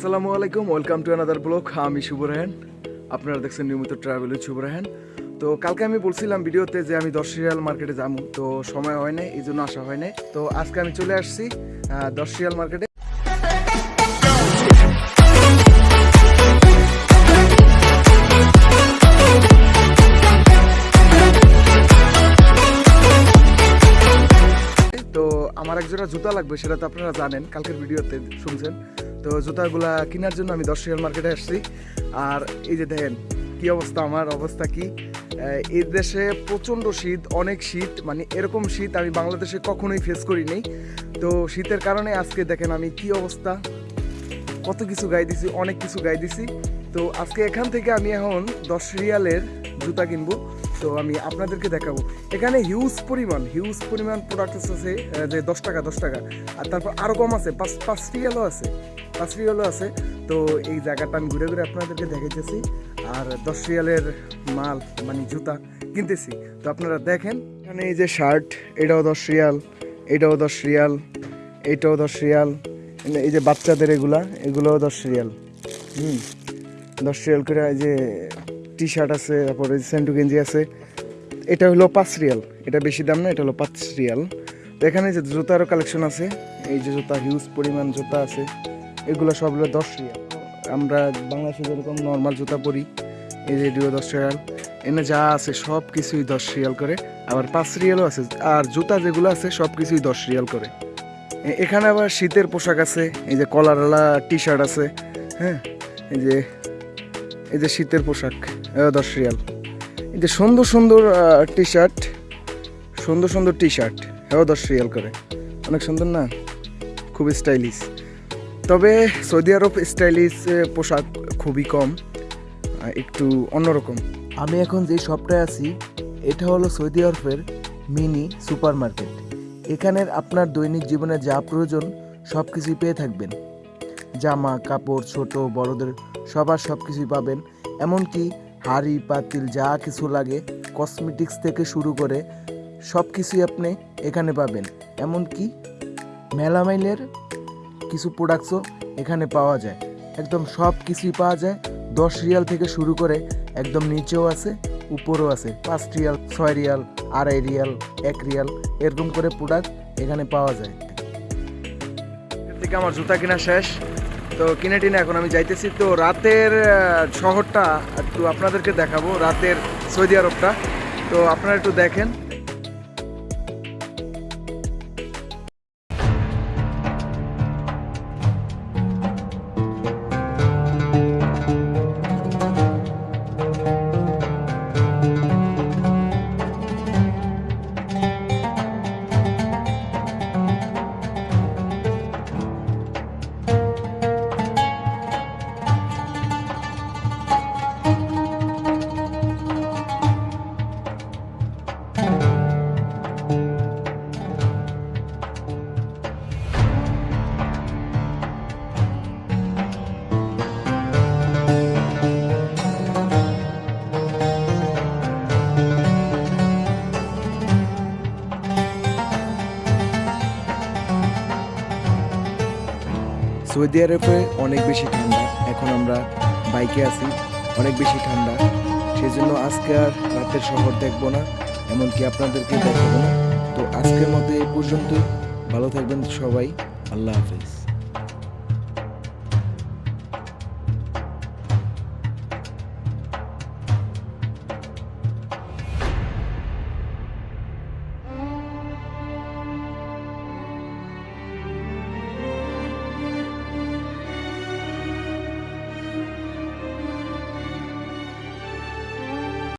আসসালামু আলাইকুম welcome to another blog আমি শুভ রাহান আপনারা দেখছেন নিয়মিত ট্রাভেল শুভ রাহান তো কালকে আমি বলছিলাম ভিডিওতে যে আমি দশ রিয়াল মার্কেটে যাব। তো সময় হয় নাই, এই জন্য আসা হয় তো আজকে আমি চলে আসছি দশ রিয়াল মার্কেটে তো আমার এক জোড়া জুতা লাগবে, সেটা তো আপনারা জানেন, কালকের ভিডিওতে শুনছেন। তো জুতাগুলা কেনার জন্য আমি দশ রিয়াল মার্কেটে আসছি। আর এই যে দেখেন, কি অবস্থা, আমার অবস্থা কি? এই দেশে প্রচণ্ড শীত, অনেক শীত মানে এরকম শীত আমি বাংলাদেশে কখনোই ফেস করি নাই তো শীতের কারণে আজকে দেখেন আমি কি অবস্থা। কত কিছু গাই দিছি অনেক কিছু গাই দিছি তো আজকে এখান থেকে আমি এখন দশ রিয়ালের জুতা কিনবো। তো আমি আপনাদেরকে দেখাবো। এখানে হিউজ পরিমাণ হিউজ পরিমাণ প্রোডাক্ট আছে যে দশ টাকা দশ টাকা। আর তারপর আরও কম আছে, পাঁচ পাঁচ রিয়ালও আছে, পাঁচ রিয়ালও আছে। তো এই জায়গাটা আমি ঘুরে ঘুরে আপনাদেরকে দেখাইতেছি। আর দশ রিয়ালের মাল মানে জুতা কিনতেছি। তো আপনারা দেখেন, এখানে এই যে শার্ট এটাও দশ রিয়াল এটাও দশ রিয়াল এটাও দশ রিয়াল এই যে বাচ্চাদের এগুলা, এগুলোও দশ রিয়াল হুম, দশ রিয়াল করে এই যে টি শার্ট আছে, তারপরে সেন্টু গেঞ্জি আছে। এটা হলো পাঁচ রিয়াল। এটা বেশি দাম না, এটা হলো পাঁচ রিয়াল। তো এখানে যে জুতারও কালেকশন আছে, এই যে জুতা হিউজ পরিমাণ জুতা আছে, এগুলো সব হলো দশ রিয়াল। আমরা বাংলাদেশে যেরকম নর্মাল জুতা পরি, এই যে দশ রিয়াল। এনে যা আছে সব কিছুই দশ রিয়াল করে। আবার পাঁচ রিয়ালও আছে, আর জুতা যেগুলো আছে সব কিছুই দশ রিয়াল করে। এখানে আবার শীতের পোশাক আছে, এই যে কলারওয়ালা টি শার্ট আছে হ্যাঁ? এই যে এই যে শীতের পোশাক। দশ রিয়াল। এই যে সুন্দর সুন্দর টি শার্ট সুন্দর সুন্দর টি শার্ট এও দশ রিয়াল করে। অনেক সুন্দর না? খুব স্টাইলিশ তবে সৌদি আরব স্টাইলিশ পোশাক খুবই কম একটু অন্যরকম। আমি এখন যে শপটায় আছি, এটা হলো সৌদি আরবের মিনি সুপার মার্কেট এখানের আপনার দৈনিক জীবনে যা প্রয়োজন সব কিছুই পেয়ে থাকবেন। জামা, কাপড়, ছোট, বড়দের সবার সব কিছুই পাবেন। এমনকি হাড়ি পাতিল যা কিছু লাগে কসমেটিক্স থেকে শুরু করে সব কিছুই আপনি এখানে পাবেন। এমনকি মেলামাইলের কিছু প্রোডাক্টসও এখানে পাওয়া যায়। একদম সব কিছুই পাওয়া যায়। দশ রিয়াল থেকে শুরু করে একদম নিচেও আছে, উপরেও আছে। পাঁচ রিয়াল, ছয় রিয়াল, আড়াই রিয়াল, এক রিয়াল, এরকম করে প্রোডাক্ট এখানে পাওয়া যায়। থেকে আমার জুতা কেনা শেষ। তো কিনে টিনে এখন আমি যাইতেছি। তো রাতের শহরটা একটু আপনাদেরকে দেখাবো, রাতের সৌদি আরবটা। তো আপনারা একটু দেখেন। সৌদি আরবে অনেক বেশি ঠান্ডা। এখন আমরা বাইকে আছি, অনেক বেশি ঠান্ডা। সেই জন্য আজকে আর রাতের শহর দেখব না, এমনকি আপনাদেরকে দেখাবো না। তো আজকের মতো এই পর্যন্ত ভালো থাকবেন সবাই। আল্লাহ হাফেজ।